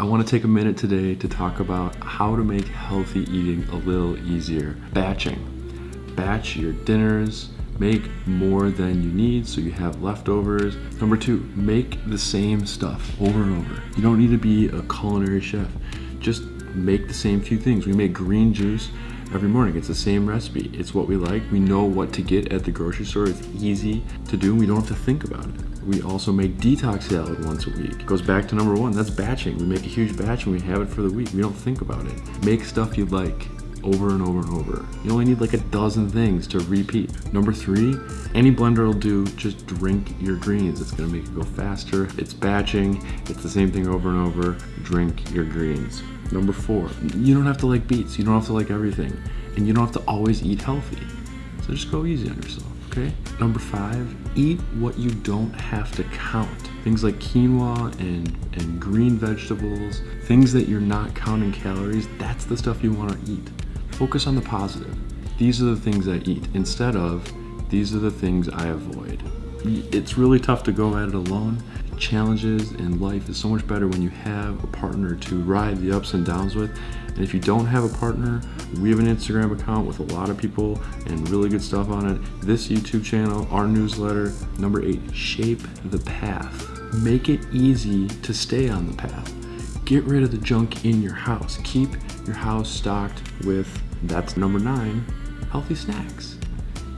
I want to take a minute today to talk about how to make healthy eating a little easier. Batching. Batch your dinners, make more than you need so you have leftovers. Number two, make the same stuff over and over. You don't need to be a culinary chef. Just make the same few things. We make green juice every morning. It's the same recipe. It's what we like. We know what to get at the grocery store. It's easy to do. We don't have to think about it. We also make detox salad once a week. It goes back to number one, that's batching. We make a huge batch and we have it for the week. We don't think about it. Make stuff you like over and over and over. You only need like a dozen things to repeat. Number three, any blender will do, just drink your greens. It's gonna make it go faster. It's batching, it's the same thing over and over. Drink your greens. Number four, you don't have to like beets. You don't have to like everything. And you don't have to always eat healthy. So just go easy on yourself, okay? Number five, eat what you don't have to count. Things like quinoa and, and green vegetables, things that you're not counting calories, that's the stuff you wanna eat. Focus on the positive. These are the things I eat instead of these are the things I avoid. It's really tough to go at it alone challenges in life is so much better when you have a partner to ride the ups and downs with. And if you don't have a partner, we have an Instagram account with a lot of people and really good stuff on it. This YouTube channel, our newsletter. Number eight, shape the path. Make it easy to stay on the path. Get rid of the junk in your house. Keep your house stocked with, that's number nine, healthy snacks.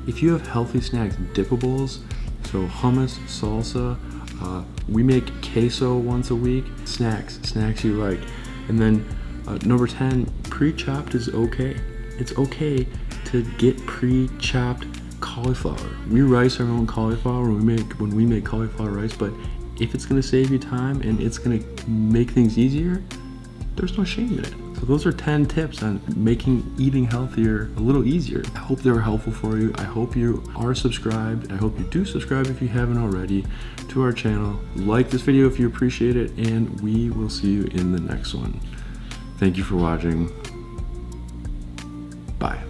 If you have healthy snacks, dippables, so hummus, salsa, uh, we make queso once a week. Snacks, snacks you like. And then uh, number 10, pre-chopped is okay. It's okay to get pre-chopped cauliflower. We rice our own cauliflower when we make when we make cauliflower rice, but if it's gonna save you time and it's gonna make things easier, there's no shame in it. So those are 10 tips on making eating healthier a little easier. I hope they were helpful for you. I hope you are subscribed. I hope you do subscribe if you haven't already to our channel. Like this video if you appreciate it, and we will see you in the next one. Thank you for watching. Bye.